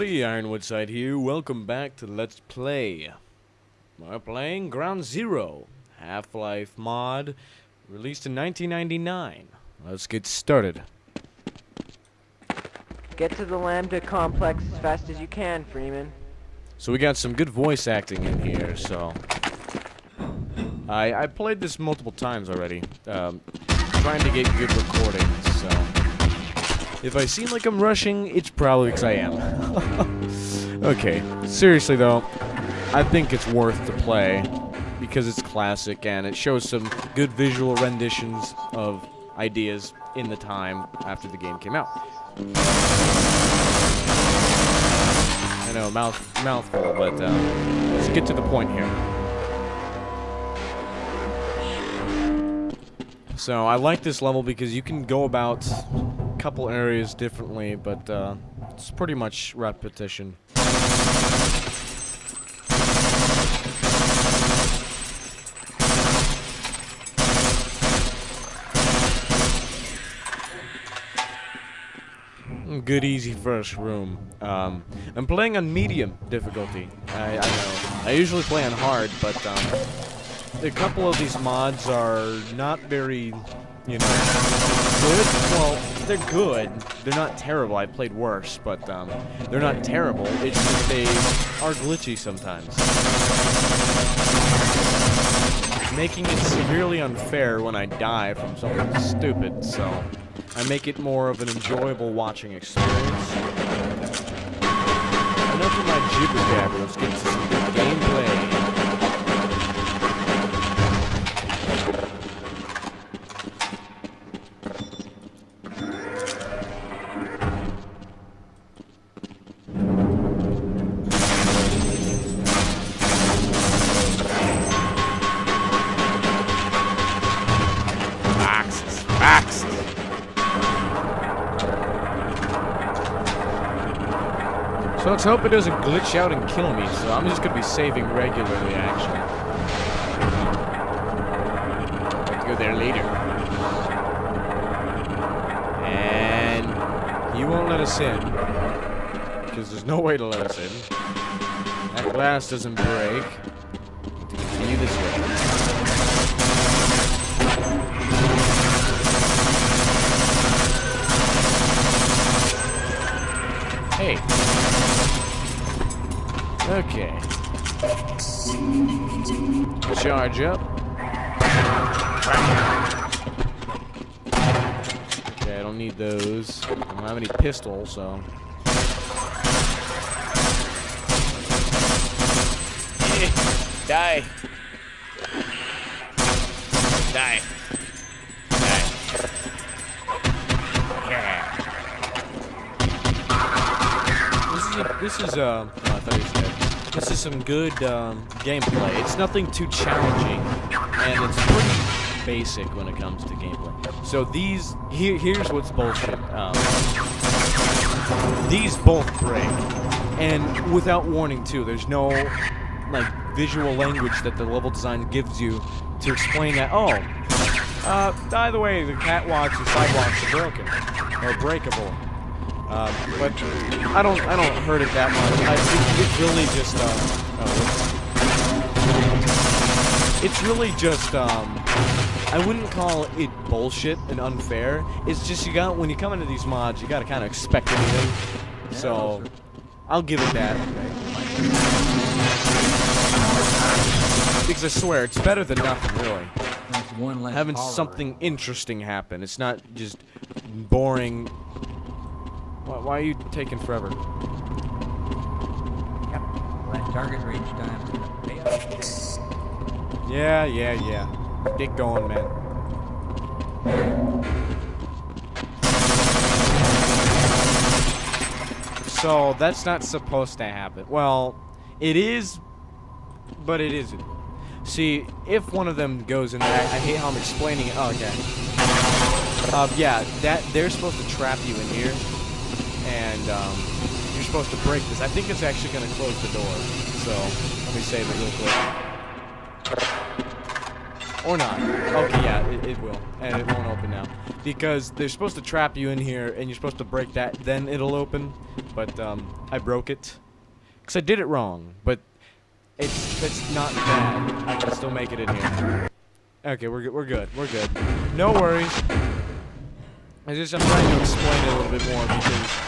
everybody, Ironwoodside here. Welcome back to Let's Play. We're playing Ground Zero, Half-Life mod, released in 1999. Let's get started. Get to the Lambda complex as fast as you can, Freeman. So we got some good voice acting in here, so... I, I played this multiple times already, um, trying to get good recordings, so... If I seem like I'm rushing, it's probably because I am. okay, seriously though, I think it's worth to play because it's classic and it shows some good visual renditions of ideas in the time after the game came out. I know, mouth mouthful, but uh, let's get to the point here. So I like this level because you can go about couple areas differently, but uh, it's pretty much repetition. Good easy first room. Um, I'm playing on medium difficulty. I, I know. I usually play on hard, but um, a couple of these mods are not very, you know, good. Well, they're good. They're not terrible. I played worse, but um, they're not terrible. It's just they are glitchy sometimes. Making it severely unfair when I die from something stupid, so I make it more of an enjoyable watching experience. Enough of my jibber jabber. Let's get to some good gameplay. Let's hope it doesn't glitch out and kill me, so I'm just gonna be saving regularly, actually. Let's Go there later. And he won't let us in. Because there's no way to let us in. That glass doesn't break. Continue this way. Okay. Charge up. Okay, I don't need those. I don't have any pistols, so... Die. Die. Die. Yeah. This is a, this is uh, oh, I thought he was dead. This is some good um, gameplay. It's nothing too challenging, and it's pretty basic when it comes to gameplay. So these, here, here's what's bullshit. Um, these both break, and without warning too. There's no like visual language that the level design gives you to explain that. Oh, uh, by the way, the catwalks and sidewalks are broken or breakable. Um, but I don't I don't hurt it that much. I, it, it's really just um, oh, it's really just um, I wouldn't call it bullshit and unfair. It's just you got when you come into these mods, you got to kind of expect anything. So I'll give it that. Because I swear, it's better than nothing, really. Having something interesting happen. It's not just boring why, why are you taking forever? Yep. Target range time's gonna pay off. Yeah, yeah, yeah. Get going, man. So, that's not supposed to happen. Well, it is, but it isn't. See, if one of them goes in there, I, I hate how I'm explaining it. Oh, okay. Uh, yeah, that they're supposed to trap you in here and um, you're supposed to break this. I think it's actually going to close the door. So let me save it real quick. Or not. Okay, yeah, it, it will. And it won't open now. Because they're supposed to trap you in here, and you're supposed to break that, then it'll open. But, um, I broke it. Because I did it wrong. But it's, it's not bad. I can still make it in here. Okay, we're good. We're good. We're good. No worries. I just I'm trying to explain it a little bit more because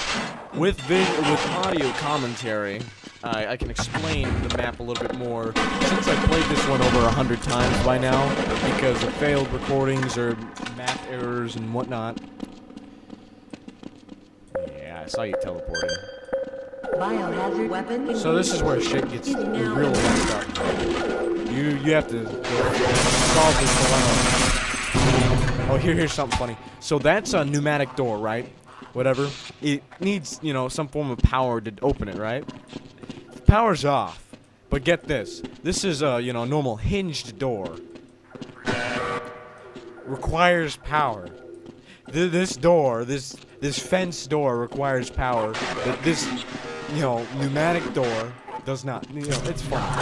with with audio commentary, I I can explain the map a little bit more since I played this one over a hundred times by now because of failed recordings or map errors and whatnot. Yeah, I saw you teleporting. Biohazard weapon. So this is where shit gets real messed up. You you have to solve this dilemma. Oh, here here's something funny. So that's a pneumatic door, right? Whatever. It needs you know some form of power to open it, right? Power's off. But get this. This is a you know normal hinged door. Requires power. Th this door, this this fence door requires power. But this you know, pneumatic door does not. You know, it's fine. I,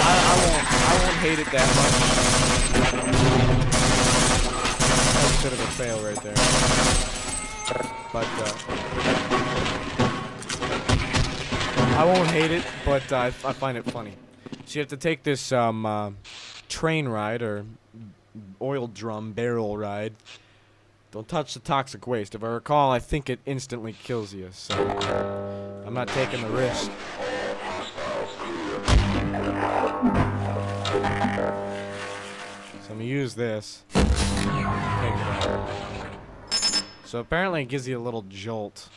I won't. I won't hate it that much. That's a bit of a fail right there. But uh, I won't hate it, but uh, I, find it funny. So you have to take this um, uh, train ride or oil drum barrel ride. Don't touch the toxic waste. If I recall, I think it instantly kills you, so I'm not taking the risk. So I'm gonna use this. So apparently it gives you a little jolt.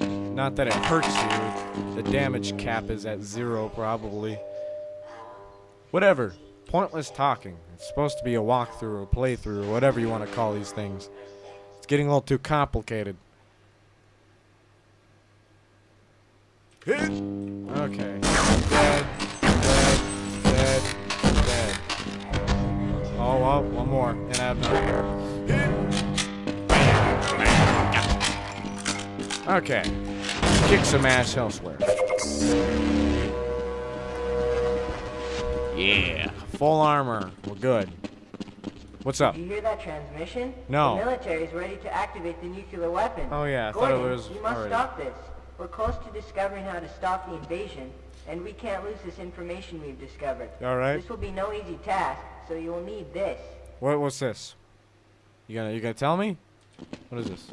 Not that it hurts you. The damage cap is at zero, probably. Whatever. Pointless talking. It's supposed to be a walkthrough, a playthrough, or whatever you want to call these things. It's getting a little too complicated. Okay. Dead. Dead. Dead. Dead. Oh, well, one more. And I have none. Okay. Kick some ass elsewhere. Yeah. Full armor. We're good. What's up? You hear that transmission? No. The military is ready to activate the nuclear weapon. Oh, yeah, I thought it Gordon, was you must already. stop this. We're close to discovering how to stop the invasion, and we can't lose this information we've discovered. All right. This will be no easy task, so you will need this. What? What's this? You gonna you gonna tell me? What is this?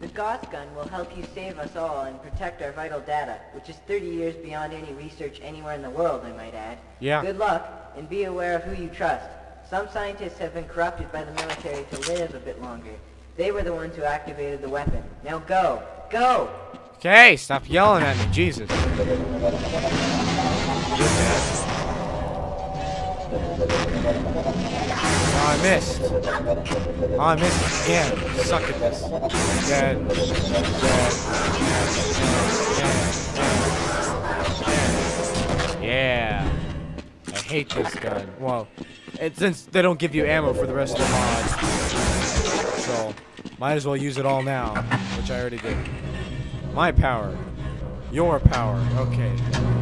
The Gauss gun will help you save us all and protect our vital data, which is 30 years beyond any research anywhere in the world, I might add. Yeah. Good luck, and be aware of who you trust. Some scientists have been corrupted by the military to live a bit longer. They were the ones who activated the weapon. Now go! Go! Okay, stop yelling at me, Jesus. Oh, I missed. Oh, I missed again. Suck at this. Dead. Dead. Dead. Dead. Yeah. I hate this gun. Well, it, since they don't give you ammo for the rest of the mods, so might as well use it all now, which I already did. My power. Your power. Okay.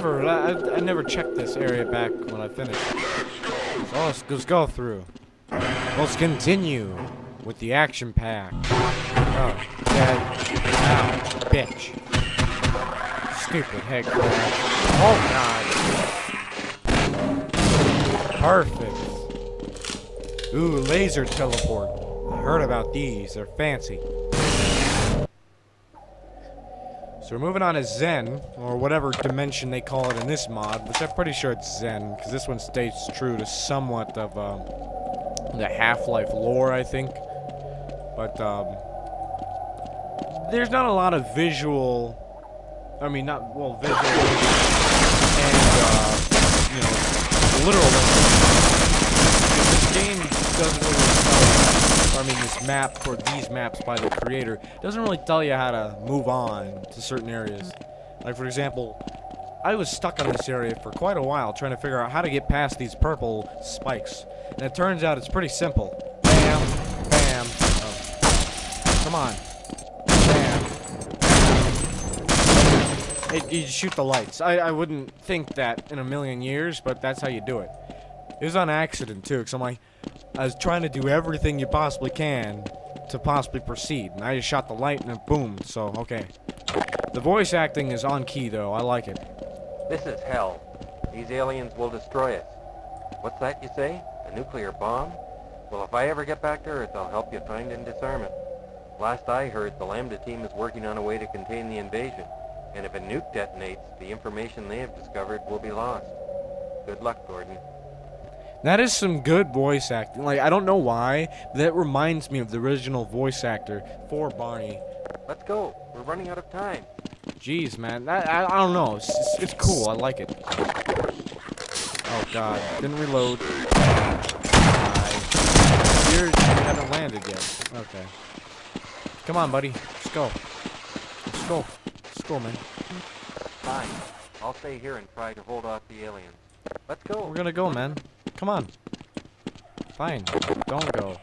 Never, I, I never checked this area back when I finished. So let's, let's go through. Let's continue with the action pack. Oh, dead. Ow, bitch. Stupid headcrab. Oh god. Perfect. Ooh, laser teleport. I heard about these. They're fancy. So we're moving on to Xen, or whatever dimension they call it in this mod, which I'm pretty sure it's Xen, because this one stays true to somewhat of um, the Half-Life lore, I think. But um, there's not a lot of visual I mean, not, well, visual and, uh, you know, literal. This game doesn't really mean, this map, or these maps by the creator, doesn't really tell you how to move on to certain areas. Like, for example, I was stuck in this area for quite a while trying to figure out how to get past these purple spikes. And it turns out it's pretty simple. Bam, bam. Oh. Come on. Bam. It, you shoot the lights. I, I wouldn't think that in a million years, but that's how you do it. It was on accident, too, because I'm like, was trying to do everything you possibly can to possibly proceed. And I just shot the light and it boomed, so, okay. The voice acting is on key, though. I like it. This is hell. These aliens will destroy us. What's that you say? A nuclear bomb? Well, if I ever get back to Earth, I'll help you find and disarm it. Last I heard, the Lambda team is working on a way to contain the invasion. And if a nuke detonates, the information they have discovered will be lost. Good luck, Gordon. That is some good voice acting. Like, I don't know why, but that reminds me of the original voice actor for Barney. Let's go. We're running out of time. Jeez, man. That, I, I don't know. It's, it's, it's cool. I like it. Oh, God. Didn't reload. Die. You're, you haven't landed yet. Okay. Come on, buddy. Let's go. Let's go. Let's go, man. Fine. I'll stay here and try to hold off the aliens. Let's go. We're gonna go, man. Come on. Fine. Don't go.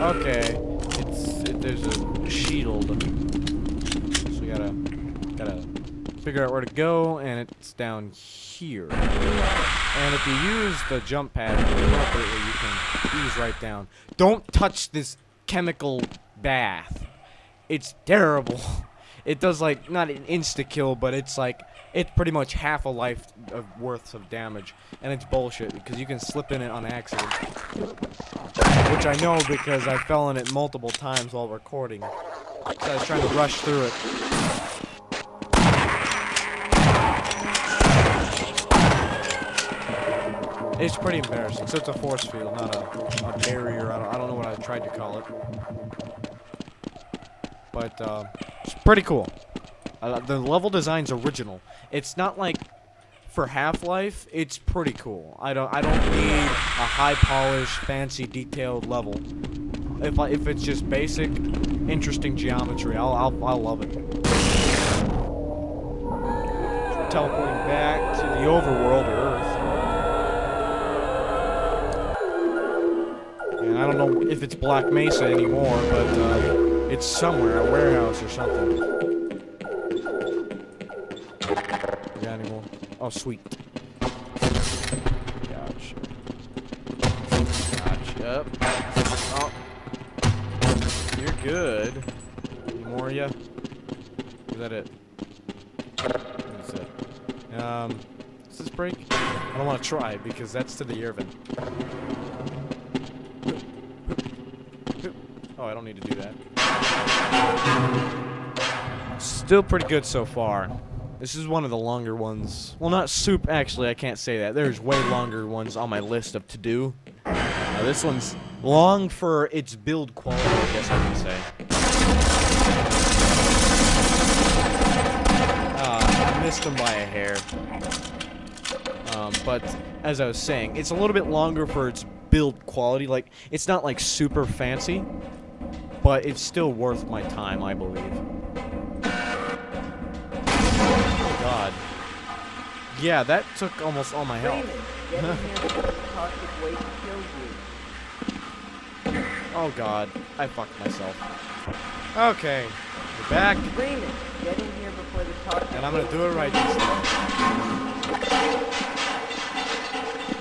Okay, it's it, there's a shield, so we gotta gotta figure out where to go, and it's down. And if you use the jump pad appropriately, you can ease right down. Don't touch this chemical bath. It's terrible. It does like not an insta kill, but it's like it's pretty much half a life of worth of damage, and it's bullshit because you can slip in it on accident. Which I know because I fell in it multiple times while recording. So I was trying to rush through it. It's pretty embarrassing. So it's a force field, not a, a barrier. I don't, I don't know what I tried to call it. But uh, it's pretty cool. Uh, the level design's original. It's not like for Half-Life. It's pretty cool. I don't I don't need a high polished, fancy, detailed level. If I, if it's just basic, interesting geometry, I'll I'll, I'll love it. Teleporting back to the overworld, I don't know if it's Black Mesa anymore, but uh, it's somewhere, a warehouse or something. Got any more? Oh, sweet. Gotcha. Gotcha. Oh. You're good. Any more? Is that it? That's it. Um, does this break? I don't want to try because that's to the air I don't need to do that. Still pretty good so far. This is one of the longer ones. Well, not soup, actually, I can't say that. There's way longer ones on my list of to do. Uh, this one's long for its build quality, I guess I can say. Uh, I missed them by a hair. Um, but, as I was saying, it's a little bit longer for its build quality. Like, it's not, like, super fancy, but it's still worth my time, I believe. Oh, God. Yeah, that took almost all my health. Raymond, get in here before the toxic waste kills you. Oh, God. I fucked myself. Okay. We're back, Raymond, get in here before the toxic and I'm gonna do it right this time.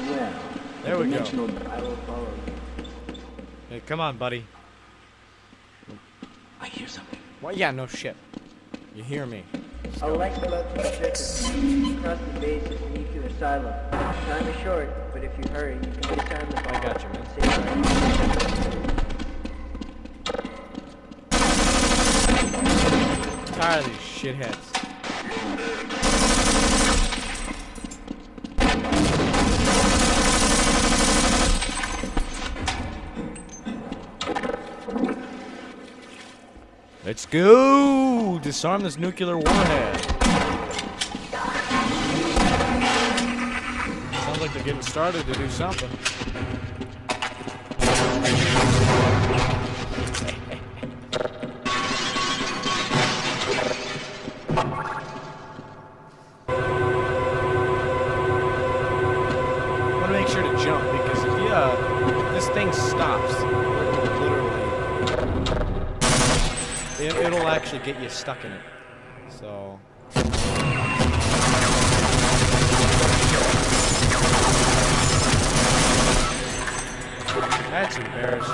Well, There we go. I will follow. Hey, come on, buddy. Something. Yeah, no shit. You hear me. Electroelectric Cross the base is the nuclear asylum. Time is short, but if you hurry, you can disarm the bomb. I got you, man. Tired of these shitheads. Let's go! Disarm this nuclear warhead. Sounds like they're getting started to do something. It, it'll actually get you stuck in it. So. That's embarrassing.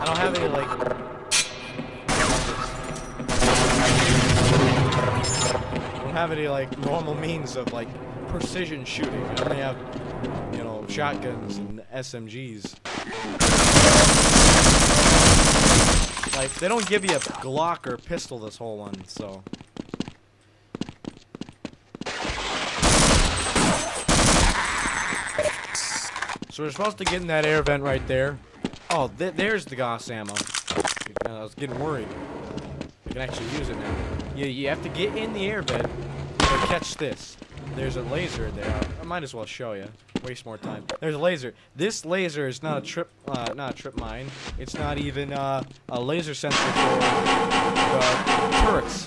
I don't have any like. I don't have any like normal means of like precision shooting. I only have, you know, shotguns and SMGs. Like they don't give you a Glock or pistol this whole one, so. So we're supposed to get in that air vent right there. Oh, th there's the Gauss ammo. I was getting worried. I can actually use it now. You, you have to get in the air vent, but catch this. There's a laser there. I might as well show you. Waste more time. There's a laser. This laser is not a trip, uh, not a trip mine. It's not even uh, a laser sensor for the turrets.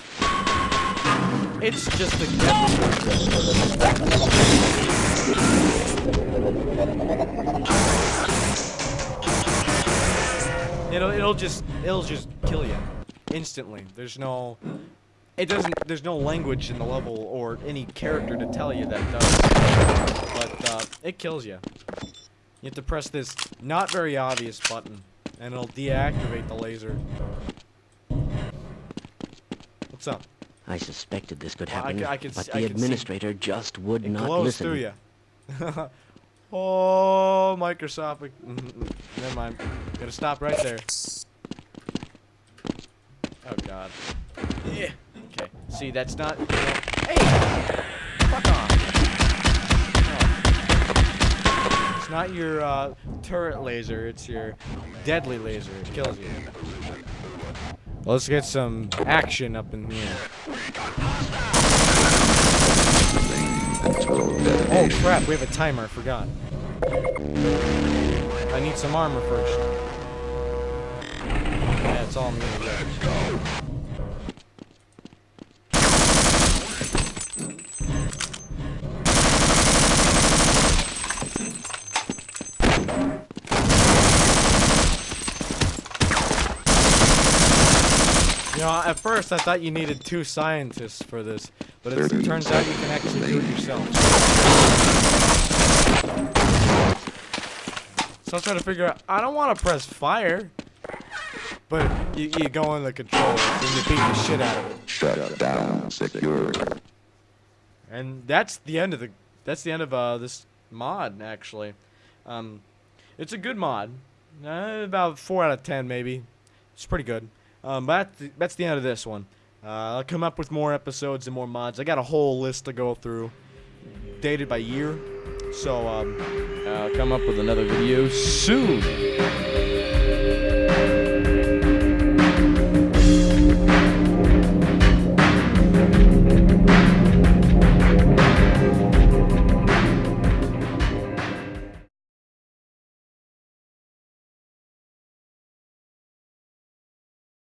It's just a It'll it'll just it'll just kill you instantly. There's no it doesn't there's no language in the level or any character to tell you that does. But uh, it kills you. You have to press this not very obvious button and it'll deactivate the laser. What's up? I suspected this could I happen, I could but I the see- administrator just would It not listen. through you. oh, Microsoft. we- mm, Never mind. Gotta stop right there. Oh God. Yeah. Okay. See, that's not. you know- Hey! Fuck off. Not your uh, turret laser. It's your deadly laser. It kills you. Let's get some action up in here. Oh crap, we have a timer, I forgot. I need some armor first. Yeah, that's all I'm at first I thought you needed two scientists for this, but it turns out you can actually do it yourself. So I'm trying to figure out, I don't want to press fire, but you, you go in the controls and you beat the shit out of it. Shut down secure. And that's the end of the, that's the end of uh, this mod, actually. Um, it's a good mod. Uh, about 4 out of 10, maybe. It's pretty good. Um, but that's the, end of this one. Uh, I'll come up with more episodes and more mods. I got a whole list to go through, dated by year. So um, I'll come up with another video soon.